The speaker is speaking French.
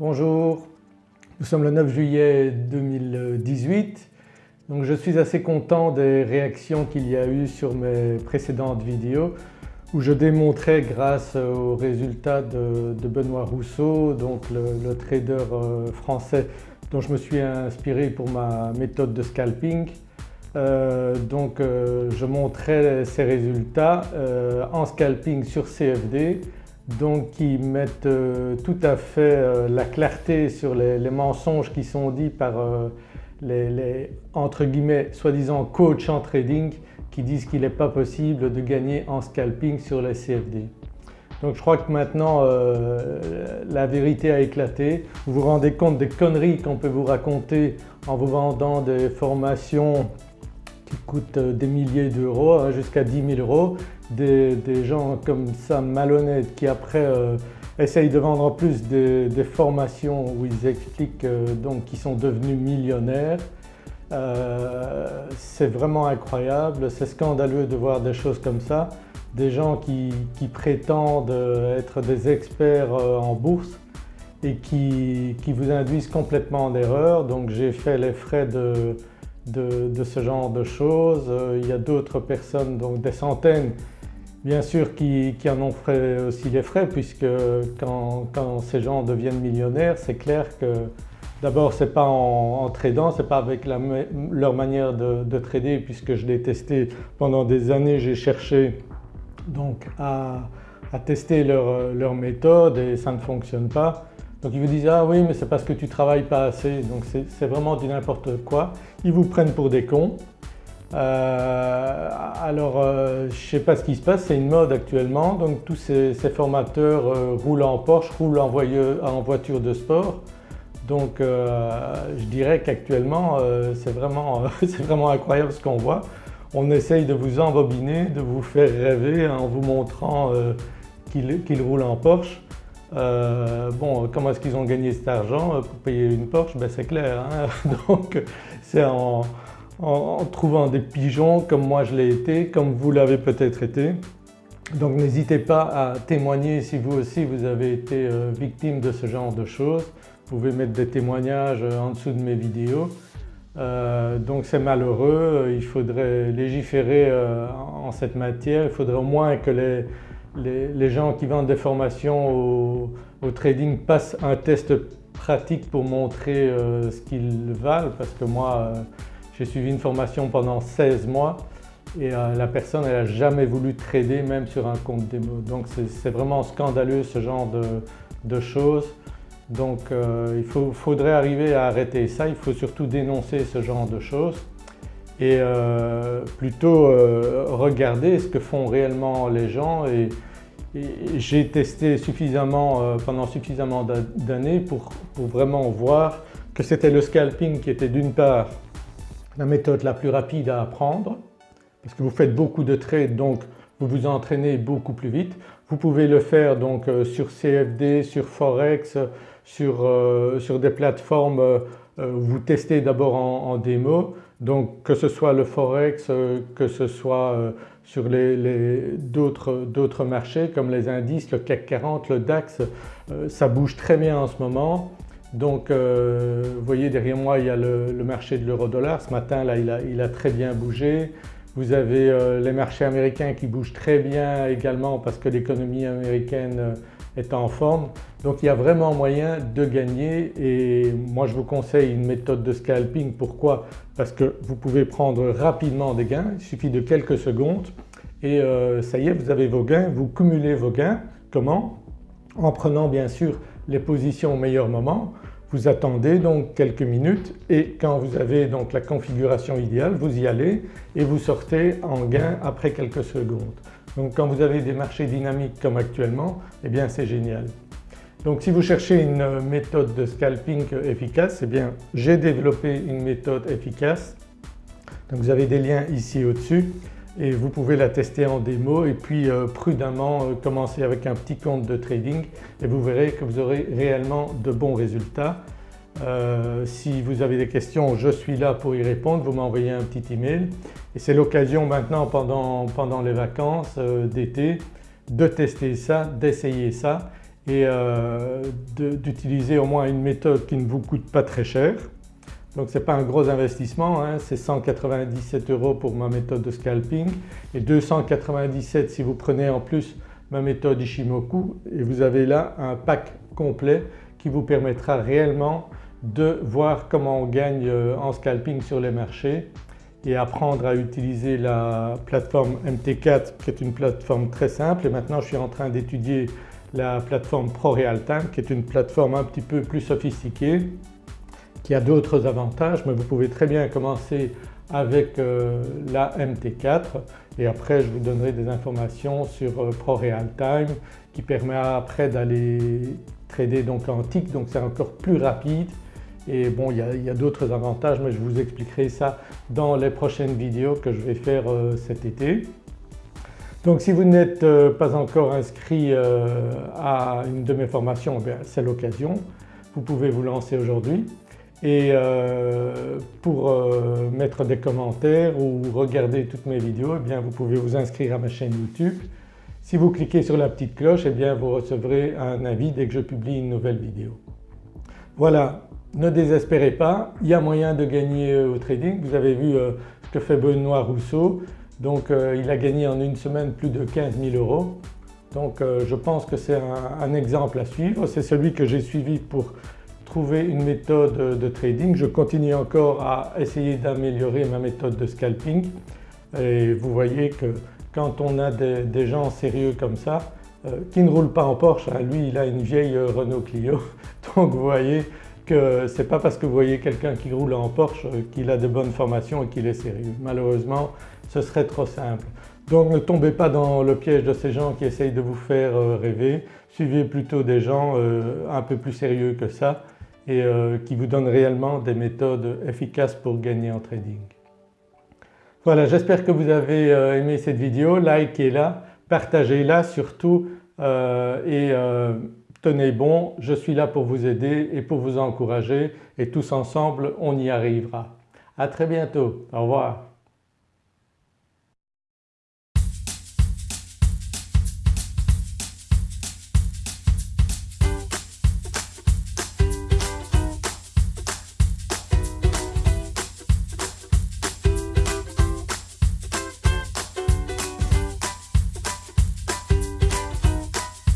Bonjour, nous sommes le 9 juillet 2018 donc je suis assez content des réactions qu'il y a eu sur mes précédentes vidéos où je démontrais grâce aux résultats de, Benoît Rousseau, donc le, trader euh, français dont je me suis inspiré pour ma méthode de scalping. Euh, donc euh, je montrais ces résultats en scalping sur CFD donc qui mettent euh, tout à fait euh, la clarté sur les, mensonges qui sont dits par euh, les, entre guillemets soi-disant coach en trading qui disent qu'il n'est pas possible de gagner en scalping sur les CFD. Donc je crois que maintenant la vérité a éclaté. Vous vous rendez compte des conneries qu'on peut vous raconter en vous vendant des formations qui coûtent des milliers d'euros hein, jusqu'à 10 000 euros des, gens comme ça malhonnêtes qui après euh, essayent de vendre en plus des, formations où ils expliquent euh, donc qu'ils sont devenus millionnaires. Euh, c'est vraiment incroyable, c'est scandaleux de voir des choses comme ça. Des gens qui, prétendent être des experts en bourse et qui, vous induisent complètement en erreur. Donc j'ai fait les frais de, ce genre de choses. Il y a d'autres personnes, donc des centaines Bien sûr qui, en ont fait aussi les frais puisque quand, ces gens deviennent millionnaires c'est clair que d'abord ce n'est pas en, tradant, ce n'est pas avec leur manière de, trader puisque je l'ai testé pendant des années, j'ai cherché donc à, tester leur, méthode et ça ne fonctionne pas. Donc ils vous disent « ah oui mais c'est parce que tu travailles pas assez » donc c'est vraiment du n'importe quoi. Ils vous prennent pour des cons euh, alors euh, je sais pas ce qui se passe, c'est une mode actuellement donc tous ces, formateurs euh, roulent en Porsche, roulent en, voiture de sport donc je dirais qu'actuellement c'est vraiment, vraiment, incroyable ce qu'on voit. On essaye de vous embobiner, de vous faire rêver en vous montrant qu'ils roulent en Porsche. Bon comment est-ce qu'ils ont gagné cet argent pour payer une Porsche? Ben, C'est clair hein donc c'est en, trouvant des pigeons comme moi je l'ai été, comme vous l'avez peut-être été. Donc n'hésitez pas à témoigner si vous aussi vous avez été euh, victime de ce genre de choses. Vous pouvez mettre des témoignages euh, en dessous de mes vidéos. Euh, donc c'est malheureux, il faudrait légiférer en cette matière, il faudrait au moins que les, gens qui vendent des formations au, trading passent un test pratique pour montrer ce qu'ils valent parce que moi j'ai suivi une formation pendant 16 mois et euh, la personne n'a jamais voulu trader même sur un compte démo. Donc c'est vraiment scandaleux ce genre de, choses. Donc euh, il faudrait arriver à arrêter ça, il faut surtout dénoncer ce genre de choses et euh, plutôt regarder ce que font réellement les gens et, j'ai testé suffisamment pendant suffisamment d'années pour vraiment voir que c'était le scalping qui était d'une part la méthode la plus rapide à apprendre parce que vous faites beaucoup de trades donc vous vous entraînez beaucoup plus vite. Vous pouvez le faire donc euh, sur CFD, sur Forex, sur, euh, des plateformes euh, où vous testez d'abord en, démo donc que ce soit le Forex, que ce soit sur d'autres marchés comme les indices, le CAC 40, le DAX, ça bouge très bien en ce moment. Donc euh, vous voyez derrière moi il y a le, marché de l'euro-dollar, ce matin là il a, très bien bougé. Vous avez euh, les marchés américains qui bougent très bien également parce que l'économie américaine euh, est en forme. Donc il y a vraiment moyen de gagner et moi je vous conseille une méthode de scalping. Pourquoi? Parce que vous pouvez prendre rapidement des gains, il suffit de quelques secondes et ça y est vous avez vos gains, vous cumulez vos gains. Comment? En prenant bien sûr les positions au meilleur moment. Vous attendez donc quelques minutes et quand vous avez donc la configuration idéale vous y allez et vous sortez en gain après quelques secondes. Donc quand vous avez des marchés dynamiques comme actuellement eh bien c'est génial. Donc si vous cherchez une méthode de scalping efficace eh bien j'ai développé une méthode efficace. Donc vous avez des liens ici au-dessus et vous pouvez la tester en démo et puis euh, prudemment euh, commencer avec un petit compte de trading et vous verrez que vous aurez réellement de bons résultats. Euh, si vous avez des questions je suis là pour y répondre, vous m'envoyez un petit email et c'est l'occasion maintenant pendant, pendant les vacances d'été de tester ça, d'essayer ça et d'utiliser au moins une méthode qui ne vous coûte pas très cher. Donc ce n'est pas un gros investissement, hein. c'est 197 euros pour ma méthode de scalping et 297 si vous prenez en plus ma méthode Ishimoku et vous avez là un pack complet qui vous permettra réellement de voir comment on gagne euh, en scalping sur les marchés et apprendre à utiliser la plateforme MT4 qui est une plateforme très simple et maintenant je suis en train d'étudier la plateforme ProRealTime qui est une plateforme un petit peu plus sophistiquée qui a d'autres avantages mais vous pouvez très bien commencer avec euh, la MT4 et après je vous donnerai des informations sur euh, ProRealTime qui permet après d'aller trader donc en tick donc c'est encore plus rapide et bon il y a, d'autres avantages mais je vous expliquerai ça dans les prochaines vidéos que je vais faire euh, cet été. Donc si vous n'êtes pas encore inscrit à une de mes formations, eh c'est l'occasion, vous pouvez vous lancer aujourd'hui. Et euh, pour euh, mettre des commentaires ou regarder toutes mes vidéos eh bien vous pouvez vous inscrire à ma chaîne YouTube. Si vous cliquez sur la petite cloche eh bien vous recevrez un avis dès que je publie une nouvelle vidéo. Voilà, ne désespérez pas, il y a moyen de gagner euh, au trading. Vous avez vu ce que fait Benoît Rousseau, donc il a gagné en une semaine plus de 15 000 euros. Donc je pense que c'est un exemple à suivre, c'est celui que j'ai suivi pour trouver une méthode de trading. Je continue encore à essayer d'améliorer ma méthode de scalping et vous voyez que quand on a des, gens sérieux comme ça euh, qui ne roulent pas en Porsche, hein, lui il a une vieille Renault Clio donc vous voyez que ce n'est pas parce que vous voyez quelqu'un qui roule en Porsche qu'il a de bonnes formations et qu'il est sérieux. Malheureusement ce serait trop simple. Donc ne tombez pas dans le piège de ces gens qui essayent de vous faire euh, rêver, suivez plutôt des gens euh, un peu plus sérieux que ça et euh, qui vous donne réellement des méthodes efficaces pour gagner en trading. Voilà j'espère que vous avez euh, aimé cette vidéo, likez-la, partagez-la surtout euh, et tenez bon, je suis là pour vous aider et pour vous encourager et tous ensemble on y arrivera. À très bientôt, au revoir.